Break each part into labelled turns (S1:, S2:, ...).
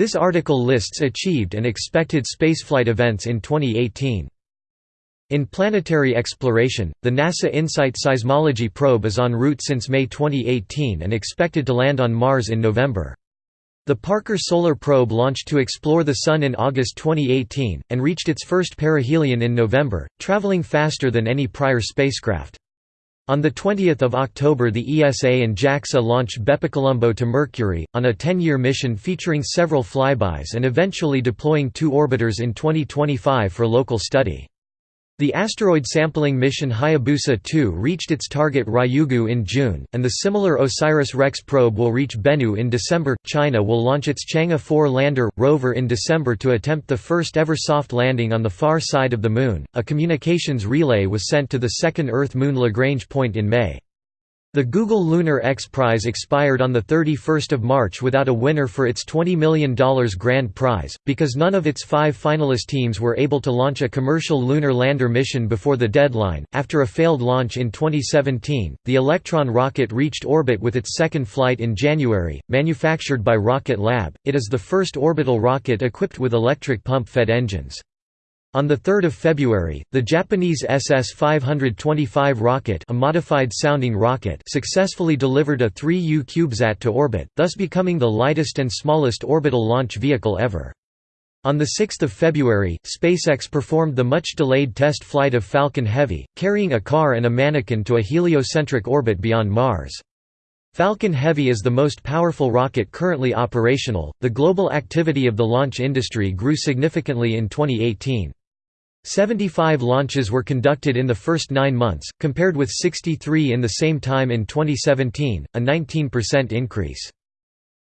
S1: This article lists achieved and expected spaceflight events in 2018. In planetary exploration, the NASA InSight seismology probe is en route since May 2018 and expected to land on Mars in November. The Parker Solar Probe launched to explore the Sun in August 2018, and reached its first perihelion in November, traveling faster than any prior spacecraft. On 20 October the ESA and JAXA launched BepiColombo to Mercury, on a 10-year mission featuring several flybys and eventually deploying two orbiters in 2025 for local study. The asteroid sampling mission Hayabusa 2 reached its target Ryugu in June, and the similar OSIRIS-REx probe will reach Bennu in December. China will launch its Chang'e 4 lander rover in December to attempt the first ever soft landing on the far side of the Moon. A communications relay was sent to the second Earth-Moon Lagrange point in May. The Google Lunar X Prize expired on 31 March without a winner for its $20 million grand prize, because none of its five finalist teams were able to launch a commercial lunar lander mission before the deadline. After a failed launch in 2017, the Electron rocket reached orbit with its second flight in January. Manufactured by Rocket Lab, it is the first orbital rocket equipped with electric pump fed engines. On 3 February, the Japanese SS-525 rocket a modified sounding rocket successfully delivered a 3U CubeSat to orbit, thus becoming the lightest and smallest orbital launch vehicle ever. On 6 February, SpaceX performed the much-delayed test flight of Falcon Heavy, carrying a car and a mannequin to a heliocentric orbit beyond Mars. Falcon Heavy is the most powerful rocket currently operational. The global activity of the launch industry grew significantly in 2018. 75 launches were conducted in the first nine months, compared with 63 in the same time in 2017, a 19% increase.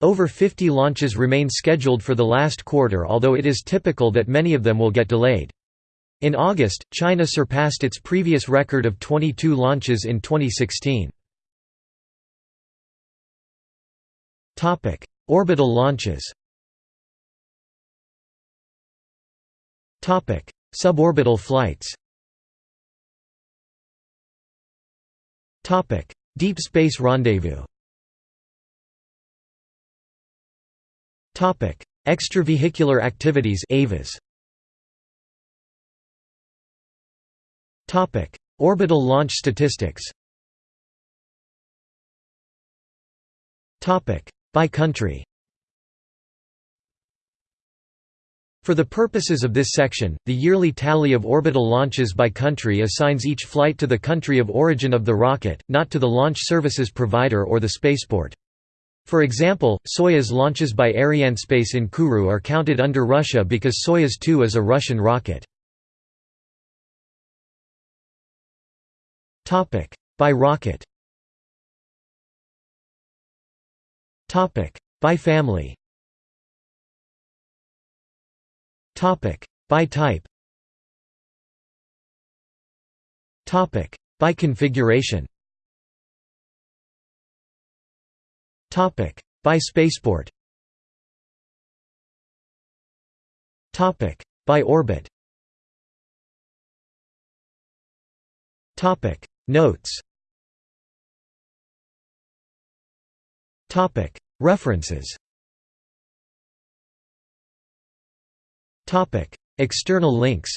S1: Over 50 launches remain scheduled for the last quarter although it is typical that many of them will get delayed. In August, China surpassed its previous record of 22 launches in 2016. Orbital launches Suborbital flights. Deep Space Rendezvous. Extravehicular activities EVAs Orbital launch statistics. By country For the purposes of this section, the yearly tally of orbital launches by country assigns each flight to the country of origin of the rocket, not to the launch services provider or the spaceport. For example, Soyuz launches by Arianespace in Kourou are counted under Russia because Soyuz 2 is a Russian rocket. By rocket By family by type. Topic by configuration. Topic by spaceport. Topic by orbit. Topic Notes. Topic References. External links